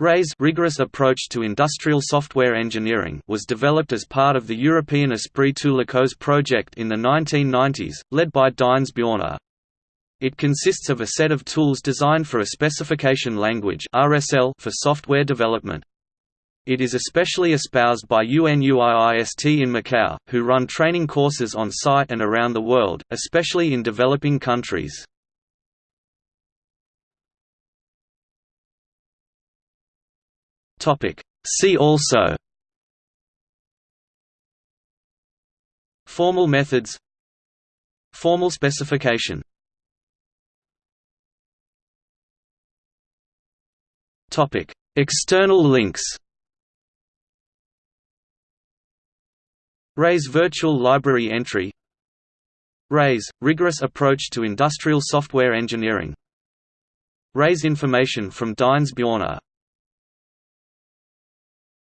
RAISE rigorous approach to industrial software engineering was developed as part of the European Esprit to project in the 1990s, led by Dines Bjørner. It consists of a set of tools designed for a specification language RSL for software development. It is especially espoused by UNUIIST in Macau, who run training courses on site and around the world, especially in developing countries. See also. Formal methods. Formal specification. Topic. External links. RAISE Virtual Library Entry. RAISE – Rigorous Approach to Industrial Software Engineering. RAISE information from Dines Bjørner